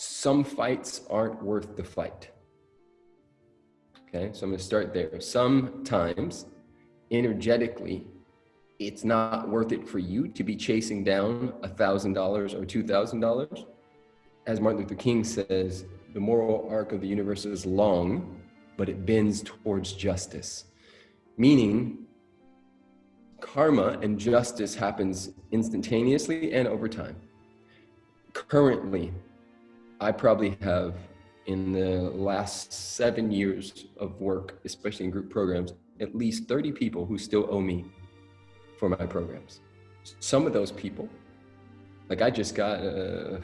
some fights aren't worth the fight. Okay, so I'm gonna start there. Sometimes, energetically, it's not worth it for you to be chasing down a thousand dollars or two thousand dollars. As Martin Luther King says, the moral arc of the universe is long, but it bends towards justice. Meaning, karma and justice happens instantaneously and over time. Currently, I probably have in the last seven years of work, especially in group programs, at least 30 people who still owe me for my programs. Some of those people, like I just got uh,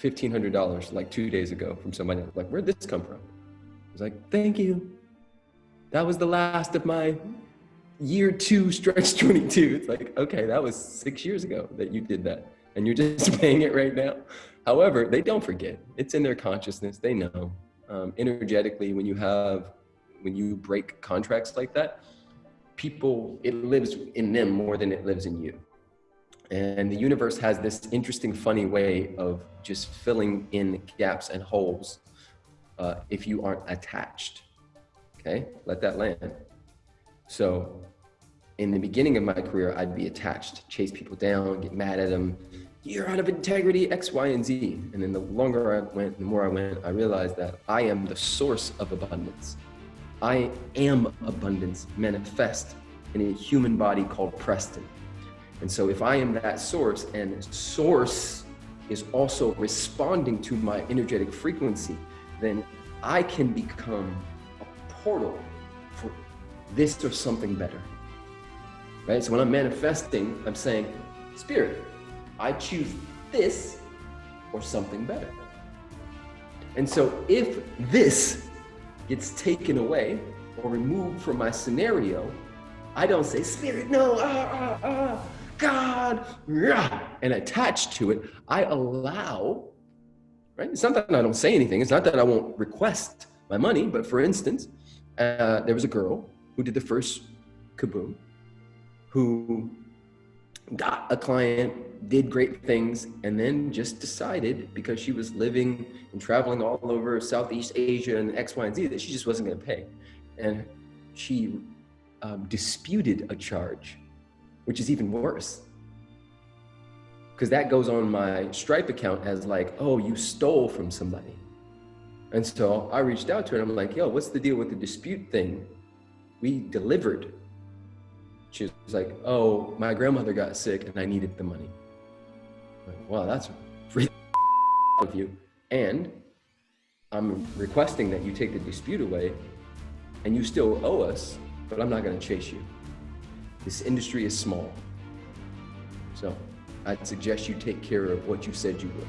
$1,500 like two days ago from somebody, like, where'd this come from? I was like, thank you. That was the last of my year two stretch 22. It's like, okay, that was six years ago that you did that. And you're just paying it right now. However, they don't forget. It's in their consciousness. They know. Um, energetically, when you have, when you break contracts like that, people, it lives in them more than it lives in you. And the universe has this interesting, funny way of just filling in gaps and holes uh, if you aren't attached. Okay, let that land. So in the beginning of my career, I'd be attached, chase people down, get mad at them. You're out of integrity, X, Y, and Z. And then the longer I went, the more I went, I realized that I am the source of abundance. I am abundance manifest in a human body called Preston. And so if I am that source and source is also responding to my energetic frequency, then I can become a portal for this or something better right? So when I'm manifesting, I'm saying, Spirit, I choose this or something better. And so if this gets taken away or removed from my scenario, I don't say, Spirit, no, ah, ah, ah, God, rah, and attach to it. I allow, right? It's not that I don't say anything. It's not that I won't request my money, but for instance, uh, there was a girl who did the first kaboom who got a client, did great things, and then just decided because she was living and traveling all over Southeast Asia and X, Y, and Z that she just wasn't going to pay. And she um, disputed a charge, which is even worse. Because that goes on my Stripe account as like, oh, you stole from somebody. And so I reached out to her and I'm like, yo, what's the deal with the dispute thing? We delivered she was like, oh, my grandmother got sick and I needed the money. Like, wow, that's free of you. And I'm requesting that you take the dispute away and you still owe us, but I'm not going to chase you. This industry is small. So I'd suggest you take care of what you said you would.